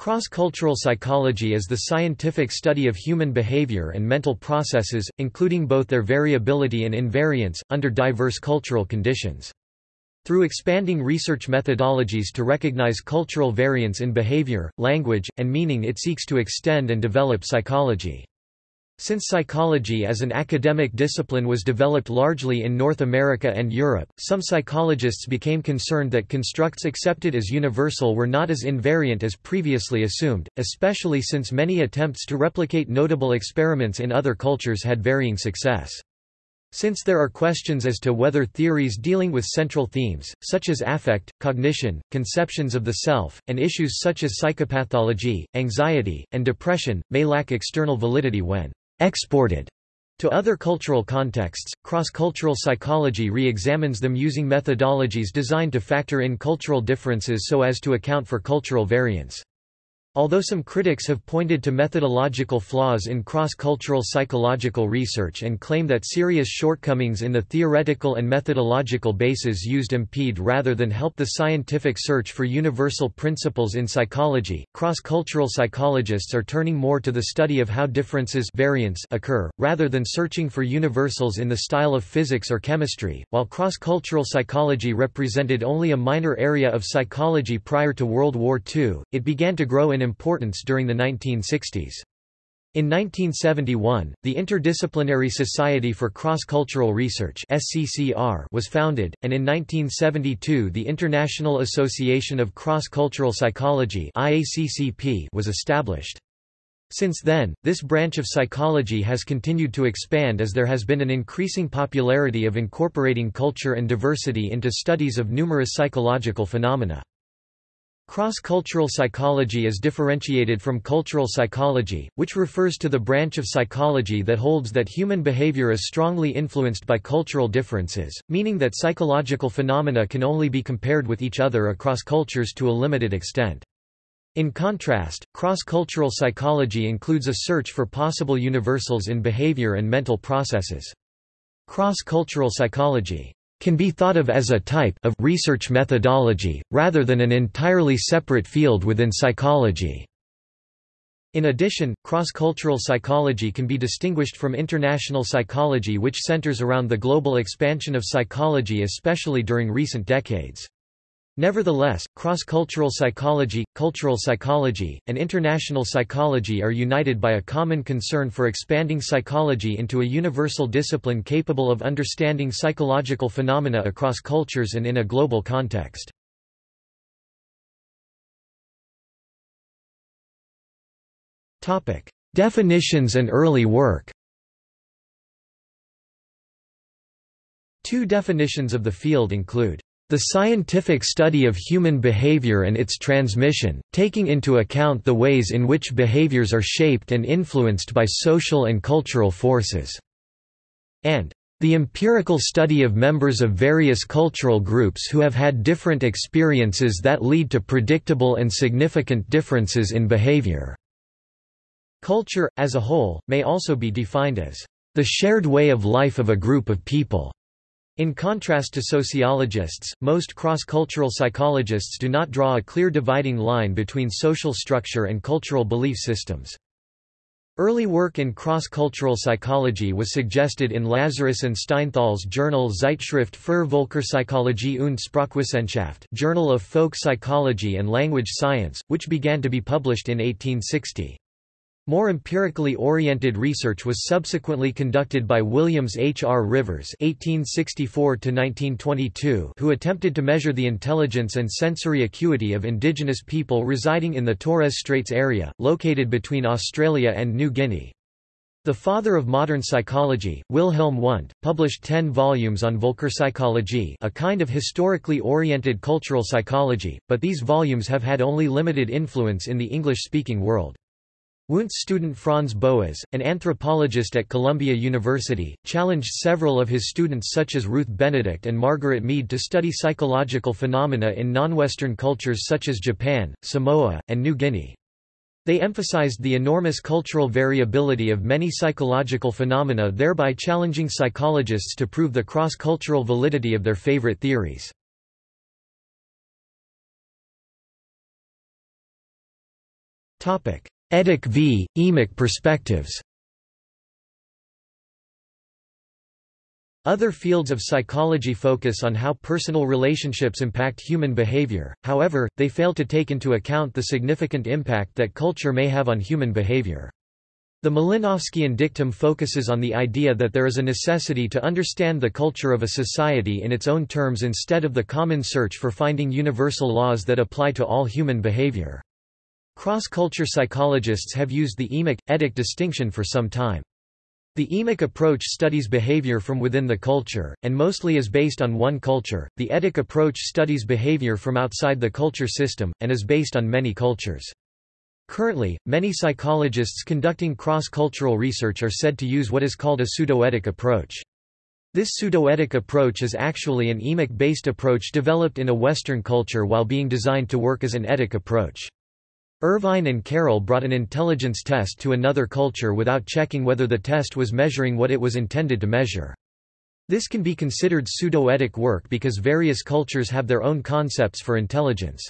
Cross-cultural psychology is the scientific study of human behavior and mental processes, including both their variability and invariance, under diverse cultural conditions. Through expanding research methodologies to recognize cultural variance in behavior, language, and meaning it seeks to extend and develop psychology. Since psychology as an academic discipline was developed largely in North America and Europe, some psychologists became concerned that constructs accepted as universal were not as invariant as previously assumed, especially since many attempts to replicate notable experiments in other cultures had varying success. Since there are questions as to whether theories dealing with central themes, such as affect, cognition, conceptions of the self, and issues such as psychopathology, anxiety, and depression, may lack external validity when exported to other cultural contexts, cross-cultural psychology re-examines them using methodologies designed to factor in cultural differences so as to account for cultural variance. Although some critics have pointed to methodological flaws in cross-cultural psychological research and claim that serious shortcomings in the theoretical and methodological bases used impede rather than help the scientific search for universal principles in psychology, cross-cultural psychologists are turning more to the study of how differences variance occur, rather than searching for universals in the style of physics or chemistry. While cross-cultural psychology represented only a minor area of psychology prior to World War II, it began to grow in in importance during the 1960s. In 1971, the Interdisciplinary Society for Cross-Cultural Research was founded, and in 1972 the International Association of Cross-Cultural Psychology was established. Since then, this branch of psychology has continued to expand as there has been an increasing popularity of incorporating culture and diversity into studies of numerous psychological phenomena. Cross-cultural psychology is differentiated from cultural psychology, which refers to the branch of psychology that holds that human behavior is strongly influenced by cultural differences, meaning that psychological phenomena can only be compared with each other across cultures to a limited extent. In contrast, cross-cultural psychology includes a search for possible universals in behavior and mental processes. Cross-cultural psychology can be thought of as a type of research methodology, rather than an entirely separate field within psychology. In addition, cross-cultural psychology can be distinguished from international psychology which centers around the global expansion of psychology especially during recent decades. Nevertheless, cross-cultural psychology, cultural psychology, and international psychology are united by a common concern for expanding psychology into a universal discipline capable of understanding psychological phenomena across cultures and in a global context. Definitions and early work Two definitions of the field include the scientific study of human behavior and its transmission, taking into account the ways in which behaviors are shaped and influenced by social and cultural forces. And the empirical study of members of various cultural groups who have had different experiences that lead to predictable and significant differences in behavior. Culture, as a whole, may also be defined as the shared way of life of a group of people. In contrast to sociologists, most cross-cultural psychologists do not draw a clear dividing line between social structure and cultural belief systems. Early work in cross-cultural psychology was suggested in Lazarus and Steinthal's journal Zeitschrift für Völkerpsychologie und Sprachwissenschaft Journal of Folk Psychology and Language Science, which began to be published in 1860. More empirically oriented research was subsequently conducted by Williams H. R. Rivers (1864–1922), who attempted to measure the intelligence and sensory acuity of indigenous people residing in the Torres Straits area, located between Australia and New Guinea. The father of modern psychology, Wilhelm Wundt, published ten volumes on Völkerpsychologie a kind of historically oriented cultural psychology, but these volumes have had only limited influence in the English-speaking world. Wundt's student Franz Boas, an anthropologist at Columbia University, challenged several of his students such as Ruth Benedict and Margaret Mead to study psychological phenomena in non-Western cultures such as Japan, Samoa, and New Guinea. They emphasized the enormous cultural variability of many psychological phenomena thereby challenging psychologists to prove the cross-cultural validity of their favorite theories. Etic v. emic perspectives Other fields of psychology focus on how personal relationships impact human behavior, however, they fail to take into account the significant impact that culture may have on human behavior. The Malinowskian dictum focuses on the idea that there is a necessity to understand the culture of a society in its own terms instead of the common search for finding universal laws that apply to all human behavior. Cross-culture psychologists have used the emic, etic distinction for some time. The emic approach studies behavior from within the culture, and mostly is based on one culture. The etic approach studies behavior from outside the culture system, and is based on many cultures. Currently, many psychologists conducting cross-cultural research are said to use what is called a pseudoetic approach. This pseudoetic approach is actually an emic-based approach developed in a Western culture while being designed to work as an etic approach. Irvine and Carroll brought an intelligence test to another culture without checking whether the test was measuring what it was intended to measure. This can be considered pseudoetic work because various cultures have their own concepts for intelligence.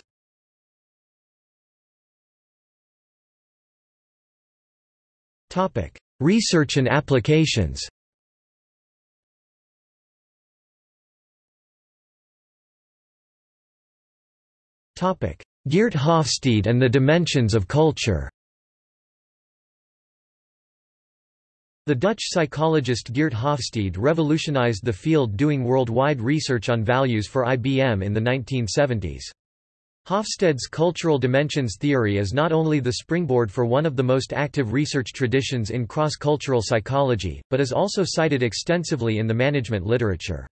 Topic: Research and applications. Topic: Geert Hofstede and the dimensions of culture. The Dutch psychologist Geert Hofstede revolutionized the field doing worldwide research on values for IBM in the 1970s. Hofstede's cultural dimensions theory is not only the springboard for one of the most active research traditions in cross-cultural psychology, but is also cited extensively in the management literature.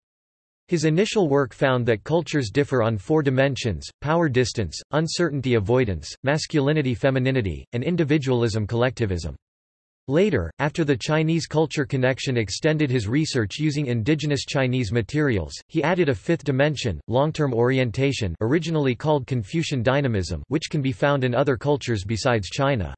His initial work found that cultures differ on four dimensions, power distance, uncertainty avoidance, masculinity-femininity, and individualism-collectivism. Later, after the Chinese culture connection extended his research using indigenous Chinese materials, he added a fifth dimension, long-term orientation originally called Confucian dynamism which can be found in other cultures besides China.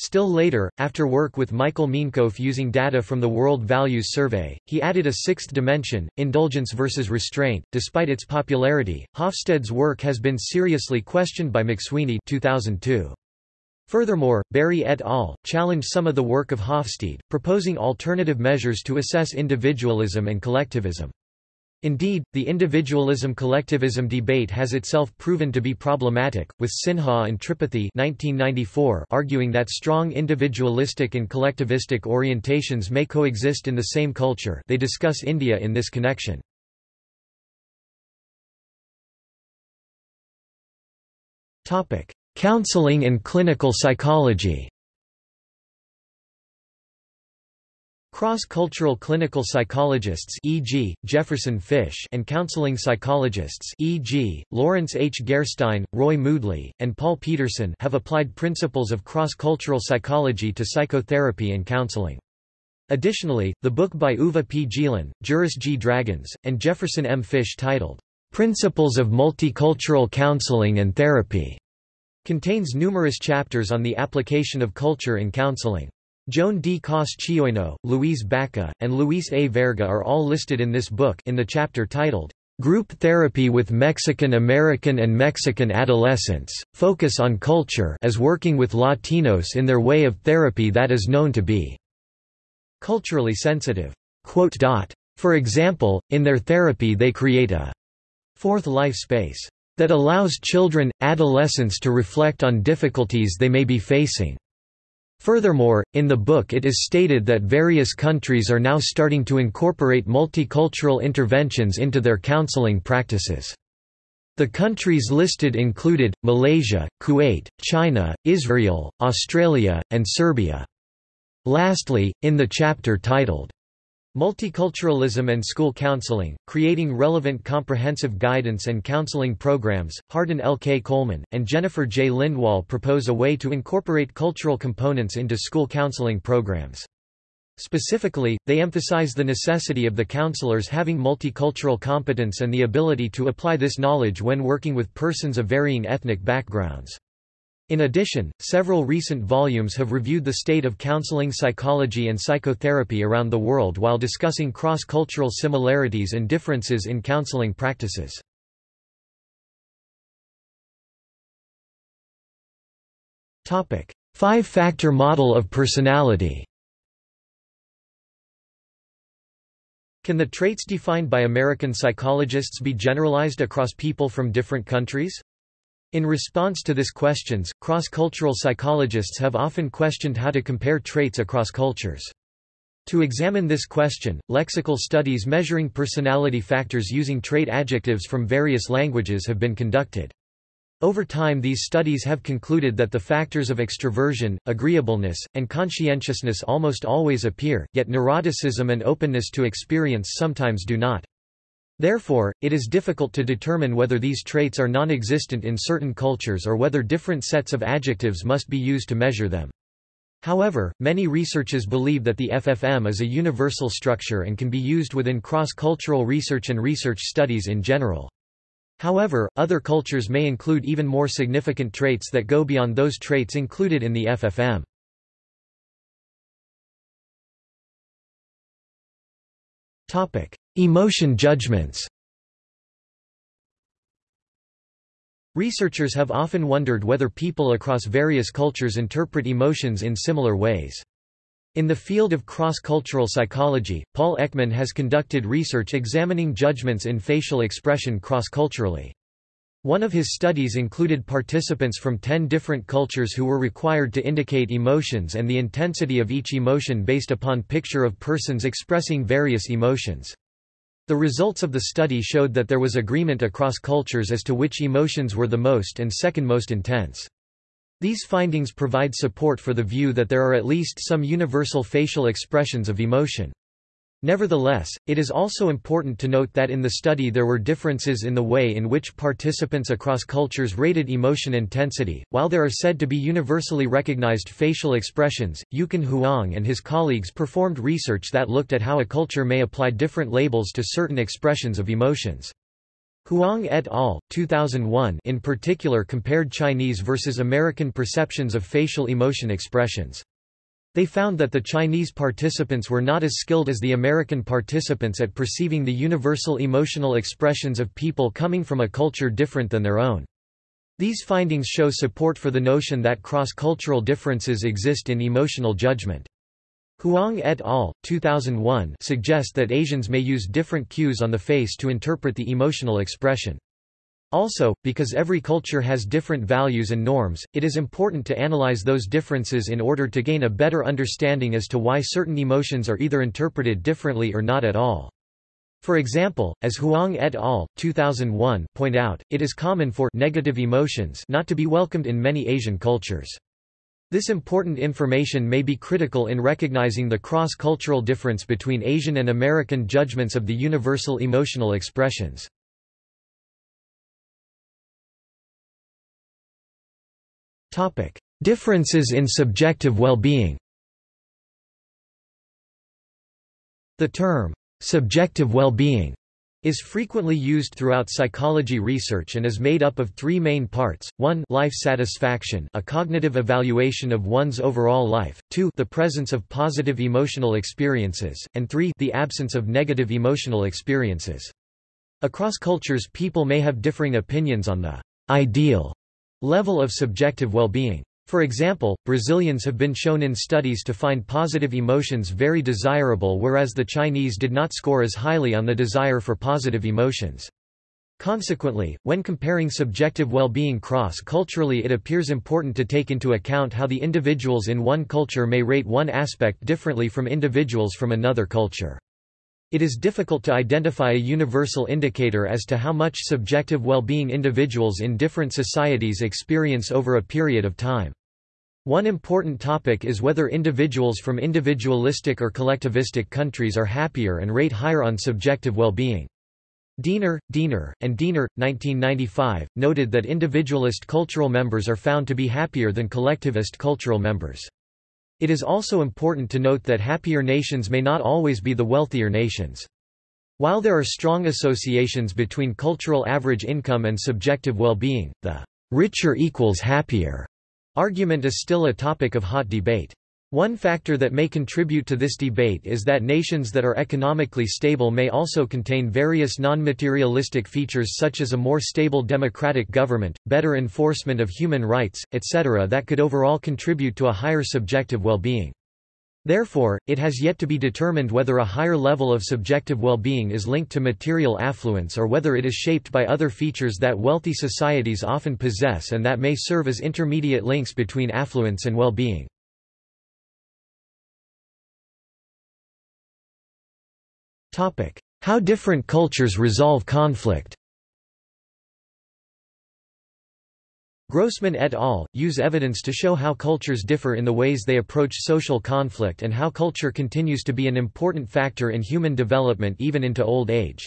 Still later, after work with Michael Minkov using data from the World Values Survey, he added a sixth dimension, indulgence versus restraint. Despite its popularity, Hofstede's work has been seriously questioned by McSweeney 2002. Furthermore, Barry et al. challenged some of the work of Hofstede, proposing alternative measures to assess individualism and collectivism. Indeed, the individualism-collectivism debate has itself proven to be problematic, with Sinha and Tripathi 1994 arguing that strong individualistic and collectivistic orientations may coexist in the same culture they discuss India in this connection. Counseling and clinical psychology Cross-cultural clinical psychologists e.g., Jefferson Fish and counseling psychologists e.g., Lawrence H. Gerstein, Roy Moodley, and Paul Pedersen have applied principles of cross-cultural psychology to psychotherapy and counseling. Additionally, the book by Uwe P. Gielen, Juris G. Draguns, and Jefferson M. Fish titled, "'Principles of Multicultural Counseling and Therapy' Contains numerous chapters on the application of culture in counseling. Joan D. Koss-Chioino, Luis Baca, and Luis A. Verga are all listed in this book in the chapter titled, Group Therapy with Mexican American and Mexican Adolescents, Focus on Culture as working with Latinos in their way of therapy that is known to be culturally sensitive. For example, in their therapy they create a fourth life space that allows children, adolescents to reflect on difficulties they may be facing. Furthermore, in the book it is stated that various countries are now starting to incorporate multicultural interventions into their counseling practices. The countries listed included, Malaysia, Kuwait, China, Israel, Australia, and Serbia. Lastly, in the chapter titled, Multiculturalism and School Counseling, Creating Relevant Comprehensive Guidance and Counseling Programs, Hardin L. K. Coleman, and Jennifer J. Lindwall propose a way to incorporate cultural components into school counseling programs. Specifically, they emphasize the necessity of the counselors having multicultural competence and the ability to apply this knowledge when working with persons of varying ethnic backgrounds. In addition, several recent volumes have reviewed the state of counseling psychology and psychotherapy around the world while discussing cross-cultural similarities and differences in counseling practices. Five-factor model of personality Can the traits defined by American psychologists be generalized across people from different countries? In response to this questions, cross-cultural psychologists have often questioned how to compare traits across cultures. To examine this question, lexical studies measuring personality factors using trait adjectives from various languages have been conducted. Over time these studies have concluded that the factors of extroversion, agreeableness, and conscientiousness almost always appear, yet neuroticism and openness to experience sometimes do not. Therefore, it is difficult to determine whether these traits are non-existent in certain cultures or whether different sets of adjectives must be used to measure them. However, many researchers believe that the FFM is a universal structure and can be used within cross-cultural research and research studies in general. However, other cultures may include even more significant traits that go beyond those traits included in the FFM. Topic: Emotion judgments. Researchers have often wondered whether people across various cultures interpret emotions in similar ways. In the field of cross-cultural psychology, Paul Ekman has conducted research examining judgments in facial expression cross-culturally. One of his studies included participants from ten different cultures who were required to indicate emotions and the intensity of each emotion based upon picture of persons expressing various emotions. The results of the study showed that there was agreement across cultures as to which emotions were the most and second most intense. These findings provide support for the view that there are at least some universal facial expressions of emotion. Nevertheless, it is also important to note that in the study there were differences in the way in which participants across cultures rated emotion intensity. While there are said to be universally recognized facial expressions, Yukon Huang and his colleagues performed research that looked at how a culture may apply different labels to certain expressions of emotions. Huang et al. 2001 in particular compared Chinese versus American perceptions of facial emotion expressions. They found that the Chinese participants were not as skilled as the American participants at perceiving the universal emotional expressions of people coming from a culture different than their own. These findings show support for the notion that cross-cultural differences exist in emotional judgment. Huang et al. 2001 suggest that Asians may use different cues on the face to interpret the emotional expression. Also, because every culture has different values and norms, it is important to analyze those differences in order to gain a better understanding as to why certain emotions are either interpreted differently or not at all. For example, as Huang et al. 2001 point out, it is common for negative emotions not to be welcomed in many Asian cultures. This important information may be critical in recognizing the cross-cultural difference between Asian and American judgments of the universal emotional expressions. Differences in subjective well-being. The term, subjective well-being is frequently used throughout psychology research and is made up of three main parts, 1 life satisfaction a cognitive evaluation of one's overall life, 2 the presence of positive emotional experiences, and 3 the absence of negative emotional experiences. Across cultures people may have differing opinions on the ideal level of subjective well-being. For example, Brazilians have been shown in studies to find positive emotions very desirable whereas the Chinese did not score as highly on the desire for positive emotions. Consequently, when comparing subjective well-being cross-culturally it appears important to take into account how the individuals in one culture may rate one aspect differently from individuals from another culture. It is difficult to identify a universal indicator as to how much subjective well-being individuals in different societies experience over a period of time. One important topic is whether individuals from individualistic or collectivistic countries are happier and rate higher on subjective well-being. Diener, Diener, and Diener, 1995, noted that individualist cultural members are found to be happier than collectivist cultural members. It is also important to note that happier nations may not always be the wealthier nations. While there are strong associations between cultural average income and subjective well-being, the richer equals happier argument is still a topic of hot debate. One factor that may contribute to this debate is that nations that are economically stable may also contain various non-materialistic features such as a more stable democratic government, better enforcement of human rights, etc. that could overall contribute to a higher subjective well-being. Therefore, it has yet to be determined whether a higher level of subjective well-being is linked to material affluence or whether it is shaped by other features that wealthy societies often possess and that may serve as intermediate links between affluence and well-being. How different cultures resolve conflict Grossmann et al. use evidence to show how cultures differ in the ways they approach social conflict and how culture continues to be an important factor in human development even into old age.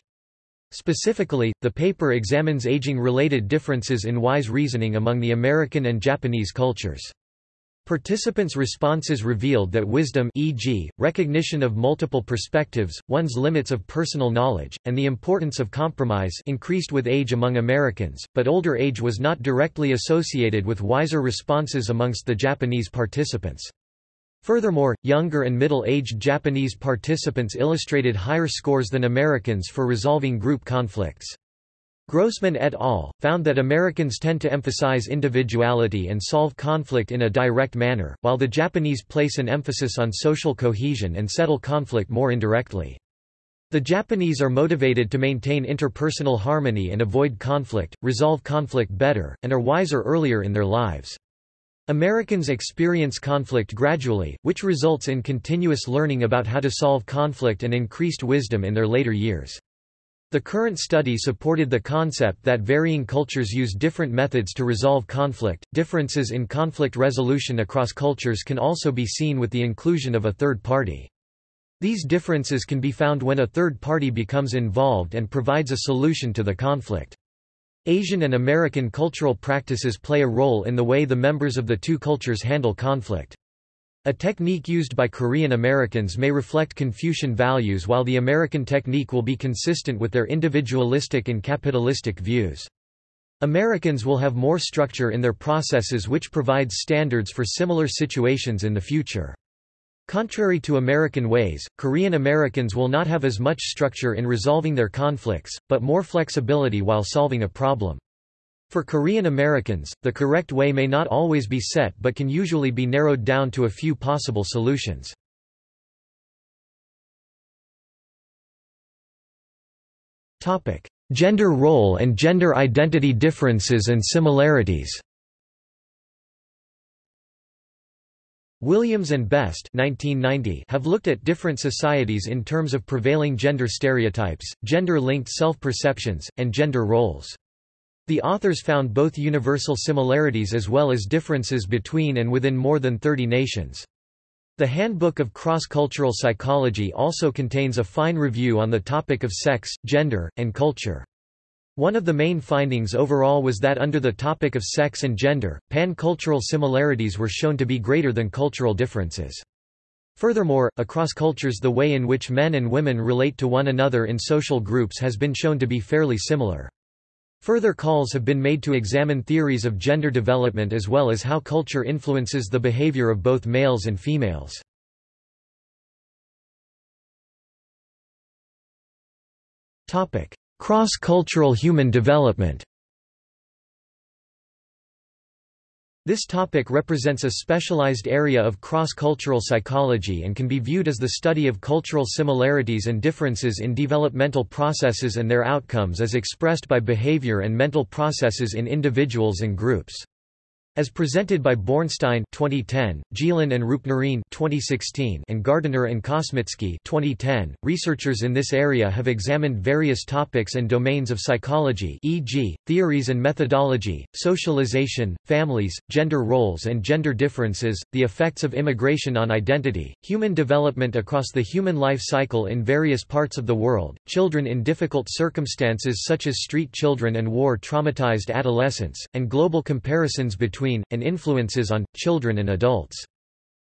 Specifically, the paper examines aging-related differences in wise reasoning among the American and Japanese cultures. Participants' responses revealed that wisdom e.g., recognition of multiple perspectives, one's limits of personal knowledge, and the importance of compromise increased with age among Americans, but older age was not directly associated with wiser responses amongst the Japanese participants. Furthermore, younger and middle-aged Japanese participants illustrated higher scores than Americans for resolving group conflicts. Grossmann et al. found that Americans tend to emphasize individuality and solve conflict in a direct manner, while the Japanese place an emphasis on social cohesion and settle conflict more indirectly. The Japanese are motivated to maintain interpersonal harmony and avoid conflict, resolve conflict better, and are wiser earlier in their lives. Americans experience conflict gradually, which results in continuous learning about how to solve conflict and increased wisdom in their later years. The current study supported the concept that varying cultures use different methods to resolve conflict. Differences in conflict resolution across cultures can also be seen with the inclusion of a third party. These differences can be found when a third party becomes involved and provides a solution to the conflict. Asian and American cultural practices play a role in the way the members of the two cultures handle conflict. A technique used by Korean Americans may reflect Confucian values while the American technique will be consistent with their individualistic and capitalistic views. Americans will have more structure in their processes which provides standards for similar situations in the future. Contrary to American ways, Korean Americans will not have as much structure in resolving their conflicts, but more flexibility while solving a problem. For Korean Americans, the correct way may not always be set but can usually be narrowed down to a few possible solutions. Gender role and gender identity differences and similarities Williams and Best 1990 have looked at different societies in terms of prevailing gender stereotypes, gender-linked self-perceptions, and gender roles. The authors found both universal similarities as well as differences between and within more than 30 nations. The Handbook of Cross-Cultural Psychology also contains a fine review on the topic of sex, gender, and culture. One of the main findings overall was that under the topic of sex and gender, pan-cultural similarities were shown to be greater than cultural differences. Furthermore, across cultures the way in which men and women relate to one another in social groups has been shown to be fairly similar. Further calls have been made to examine theories of gender development as well as how culture influences the behavior of both males and females. Cross-cultural human development This topic represents a specialized area of cross-cultural psychology and can be viewed as the study of cultural similarities and differences in developmental processes and their outcomes as expressed by behavior and mental processes in individuals and groups. As presented by Bornstein 2010, Gielen and Roopnarine 2016, and Gardiner and Kosmitzki 2010, researchers in this area have examined various topics and domains of psychology e.g., theories and methodology, socialization, families, gender roles and gender differences, the effects of immigration on identity, human development across the human life cycle in various parts of the world, children in difficult circumstances such as street children and war-traumatized adolescents, and global comparisons between between, and influences on, children and adults.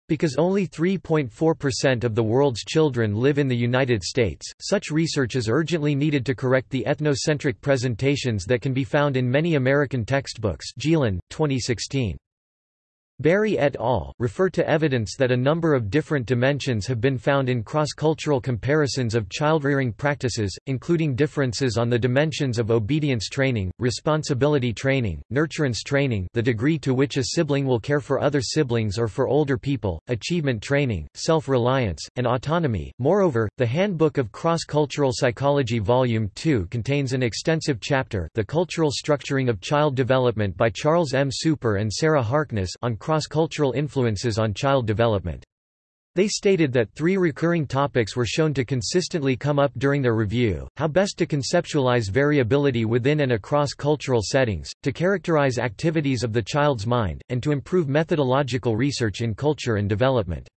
Because only 3.4% of the world's children live in the United States, such research is urgently needed to correct the ethnocentric presentations that can be found in many American textbooks Gielen, 2016. Berry et al. refer to evidence that a number of different dimensions have been found in cross-cultural comparisons of childrearing practices, including differences on the dimensions of obedience training, responsibility training, nurturance training the degree to which a sibling will care for other siblings or for older people, achievement training, self-reliance, and autonomy. Moreover, the Handbook of Cross-Cultural Psychology Volume 2 contains an extensive chapter The Cultural Structuring of Child Development by Charles M. Super and Sarah Harkness on cross-cultural influences on child development. They stated that three recurring topics were shown to consistently come up during their review, how best to conceptualize variability within and across cultural settings, to characterize activities of the child's mind, and to improve methodological research in culture and development.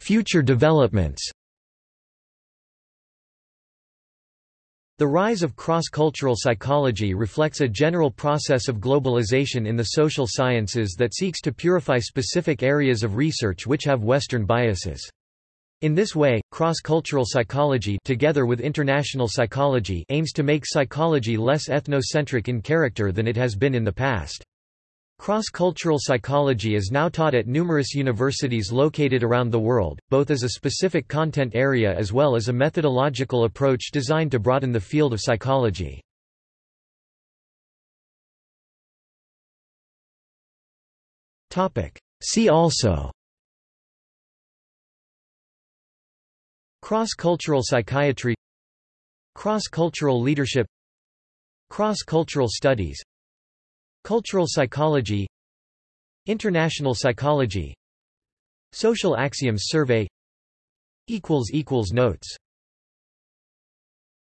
Future developments The rise of cross-cultural psychology reflects a general process of globalization in the social sciences that seeks to purify specific areas of research which have Western biases. In this way, cross-cultural psychology together with international psychology aims to make psychology less ethnocentric in character than it has been in the past. Cross-cultural psychology is now taught at numerous universities located around the world, both as a specific content area as well as a methodological approach designed to broaden the field of psychology. See also Cross-cultural psychiatry Cross-cultural leadership Cross-cultural studies Cultural psychology International psychology Social axioms survey Notes